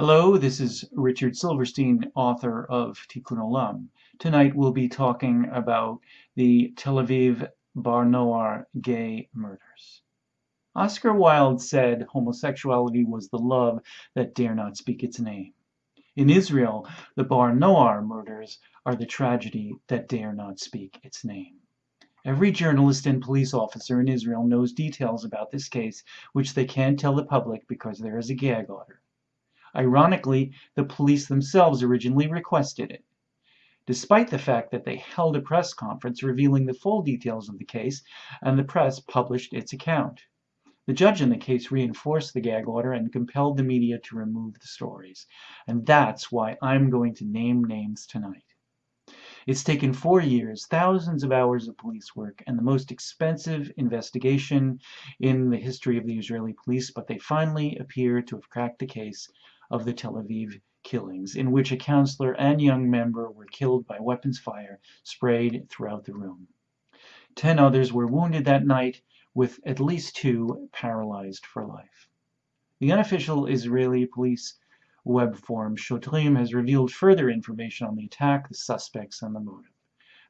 Hello, this is Richard Silverstein, author of Tikkun Olam. Tonight we'll be talking about the Tel Aviv Bar Noar gay murders. Oscar Wilde said homosexuality was the love that dare not speak its name. In Israel, the Bar Noar murders are the tragedy that dare not speak its name. Every journalist and police officer in Israel knows details about this case which they can't tell the public because there is a gag order. Ironically, the police themselves originally requested it. Despite the fact that they held a press conference revealing the full details of the case and the press published its account. The judge in the case reinforced the gag order and compelled the media to remove the stories. And that's why I'm going to name names tonight. It's taken four years, thousands of hours of police work, and the most expensive investigation in the history of the Israeli police, but they finally appear to have cracked the case of the Tel Aviv killings, in which a counselor and young member were killed by weapons fire sprayed throughout the room. Ten others were wounded that night, with at least two paralyzed for life. The unofficial Israeli police web forum Shotrim has revealed further information on the attack, the suspects, and the motive.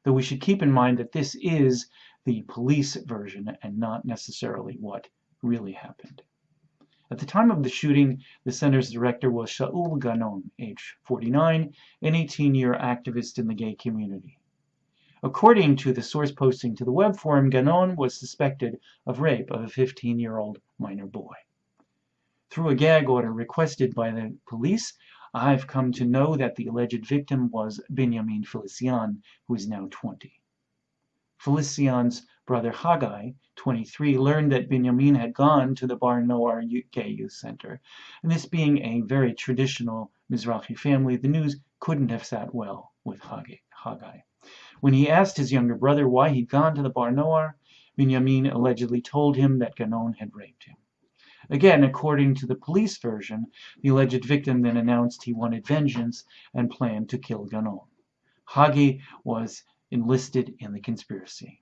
Though we should keep in mind that this is the police version and not necessarily what really happened. At the time of the shooting, the center's director was Shaul Ganon, age 49, an 18-year activist in the gay community. According to the source posting to the web forum, Ganon was suspected of rape of a 15-year-old minor boy. Through a gag order requested by the police, I've come to know that the alleged victim was Benjamin Felician, who is now 20. Felician's brother Haggai, 23, learned that Benjamin had gone to the Bar Noar Gay Youth Center, and this being a very traditional Mizrahi family, the news couldn't have sat well with Haggai. When he asked his younger brother why he'd gone to the Bar Noar, Benjamin allegedly told him that Ganon had raped him. Again, according to the police version, the alleged victim then announced he wanted vengeance and planned to kill Ganon. Haggai was enlisted in the conspiracy.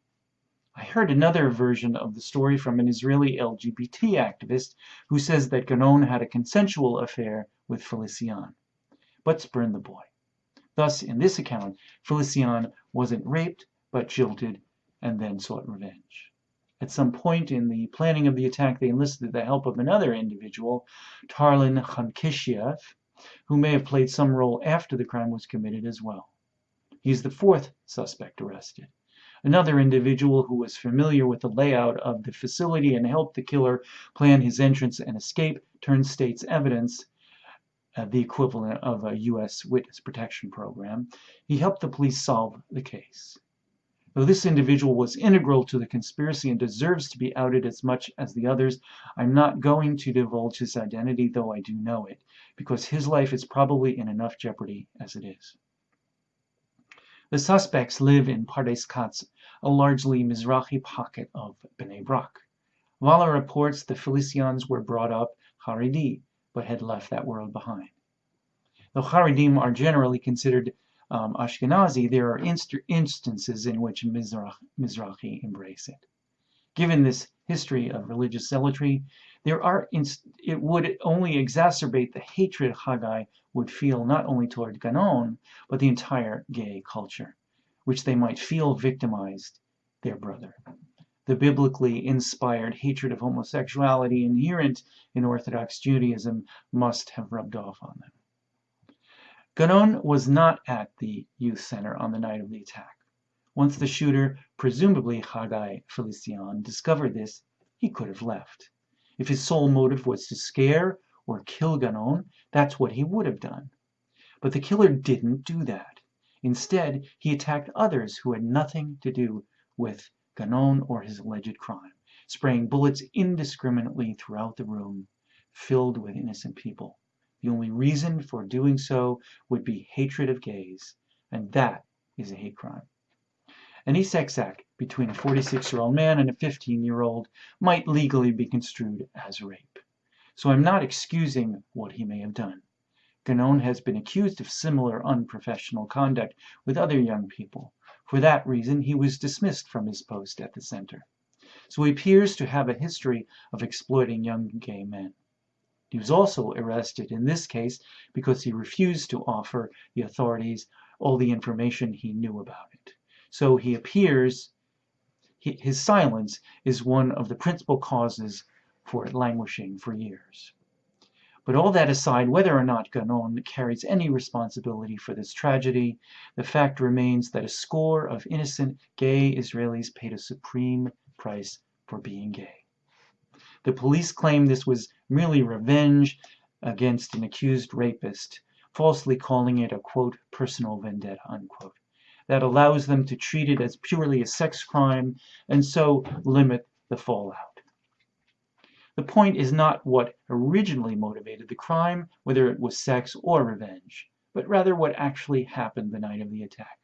I heard another version of the story from an Israeli LGBT activist who says that Ganon had a consensual affair with Felician, but spurned the boy. Thus, in this account, Felician wasn't raped, but jilted and then sought revenge. At some point in the planning of the attack, they enlisted the help of another individual, Tarlin Khankishiev, who may have played some role after the crime was committed as well. He is the fourth suspect arrested. Another individual who was familiar with the layout of the facility and helped the killer plan his entrance and escape turned state's evidence, uh, the equivalent of a U.S. witness protection program. He helped the police solve the case. Though this individual was integral to the conspiracy and deserves to be outed as much as the others, I'm not going to divulge his identity, though I do know it, because his life is probably in enough jeopardy as it is. The suspects live in Pardes Katz, a largely Mizrahi pocket of Bnei Brak. Walla reports the Felicians were brought up Haredi, but had left that world behind. Though Haredim are generally considered um, Ashkenazi, there are inst instances in which Mizrach, Mizrahi embrace it. Given this history of religious zealotry, there are it would only exacerbate the hatred Haggai would feel not only toward Ganon, but the entire gay culture, which they might feel victimized their brother. The biblically inspired hatred of homosexuality inherent in Orthodox Judaism must have rubbed off on them. Ganon was not at the youth center on the night of the attack. Once the shooter, presumably Haggai Felician, discovered this, he could have left. If his sole motive was to scare or kill Ganon, that's what he would have done. But the killer didn't do that. Instead, he attacked others who had nothing to do with Ganon or his alleged crime, spraying bullets indiscriminately throughout the room, filled with innocent people. The only reason for doing so would be hatred of gays, and that is a hate crime. Sex act between a 46-year-old man and a 15-year-old might legally be construed as rape. So I'm not excusing what he may have done. Ganon has been accused of similar unprofessional conduct with other young people. For that reason, he was dismissed from his post at the center. So he appears to have a history of exploiting young gay men. He was also arrested in this case because he refused to offer the authorities all the information he knew about it. So he appears, his silence is one of the principal causes for it languishing for years. But all that aside, whether or not Ganon carries any responsibility for this tragedy, the fact remains that a score of innocent gay Israelis paid a supreme price for being gay. The police claim this was merely revenge against an accused rapist, falsely calling it a quote, personal vendetta, unquote. That allows them to treat it as purely a sex crime and so limit the fallout. The point is not what originally motivated the crime, whether it was sex or revenge, but rather what actually happened the night of the attack.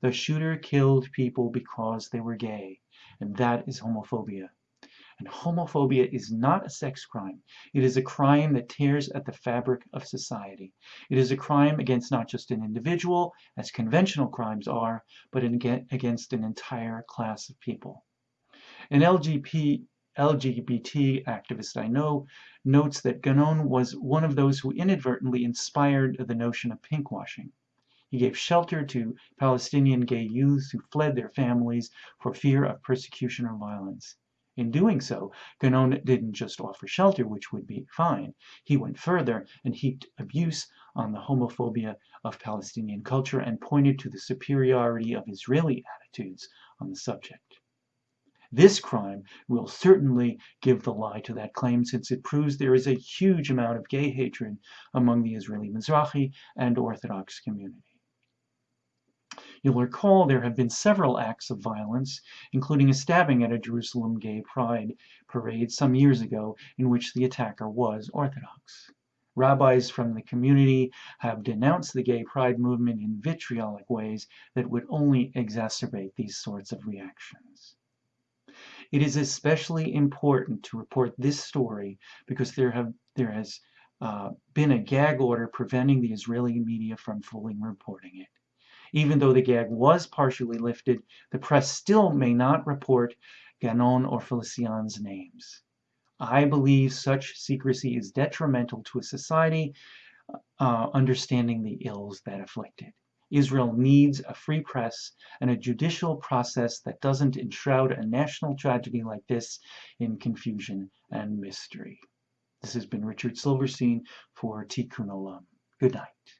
The shooter killed people because they were gay, and that is homophobia. And homophobia is not a sex crime. It is a crime that tears at the fabric of society. It is a crime against not just an individual, as conventional crimes are, but against an entire class of people. An LGBT LGBT activist I know notes that Ganon was one of those who inadvertently inspired the notion of pinkwashing. He gave shelter to Palestinian gay youths who fled their families for fear of persecution or violence. In doing so, Ganon didn't just offer shelter, which would be fine. He went further and heaped abuse on the homophobia of Palestinian culture and pointed to the superiority of Israeli attitudes on the subject. This crime will certainly give the lie to that claim since it proves there is a huge amount of gay hatred among the Israeli Mizrahi and Orthodox community. You'll recall there have been several acts of violence, including a stabbing at a Jerusalem gay pride parade some years ago in which the attacker was Orthodox. Rabbis from the community have denounced the gay pride movement in vitriolic ways that would only exacerbate these sorts of reactions. It is especially important to report this story because there have there has uh, been a gag order preventing the Israeli media from fully reporting it. Even though the gag was partially lifted, the press still may not report Ganon or Felician's names. I believe such secrecy is detrimental to a society uh, understanding the ills that afflict it. Israel needs a free press and a judicial process that doesn't enshroud a national tragedy like this in confusion and mystery. This has been Richard Silverstein for Tikkun Olam. Good night.